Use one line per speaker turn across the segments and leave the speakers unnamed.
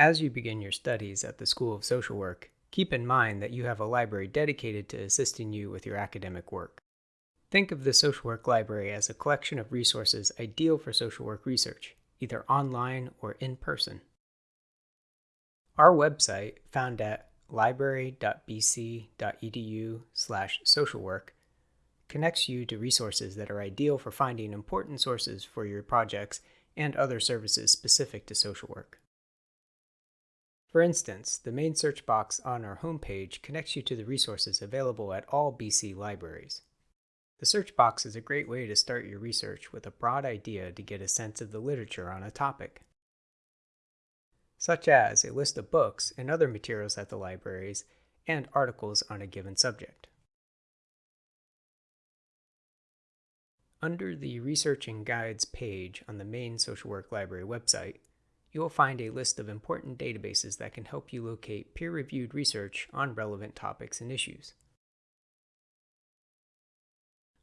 As you begin your studies at the School of Social Work, keep in mind that you have a library dedicated to assisting you with your academic work. Think of the Social Work Library as a collection of resources ideal for social work research, either online or in person. Our website, found at library.bc.edu slash socialwork, connects you to resources that are ideal for finding important sources for your projects and other services specific to social work. For instance, the main search box on our homepage connects you to the resources available at all BC libraries. The search box is a great way to start your research with a broad idea to get a sense of the literature on a topic, such as a list of books and other materials at the libraries and articles on a given subject. Under the Researching Guides page on the main Social Work Library website, you will find a list of important databases that can help you locate peer-reviewed research on relevant topics and issues.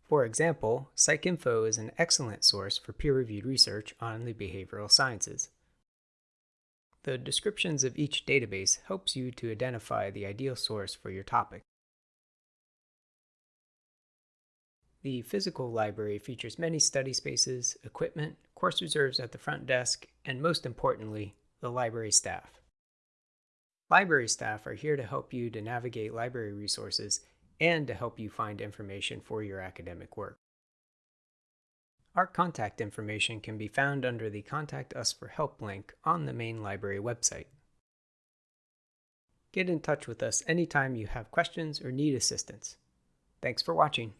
For example, PsycInfo is an excellent source for peer-reviewed research on the behavioral sciences. The descriptions of each database helps you to identify the ideal source for your topic. The physical library features many study spaces, equipment, course reserves at the front desk, and most importantly, the library staff. Library staff are here to help you to navigate library resources and to help you find information for your academic work. Our contact information can be found under the Contact Us for Help link on the main library website. Get in touch with us anytime you have questions or need assistance. Thanks for watching.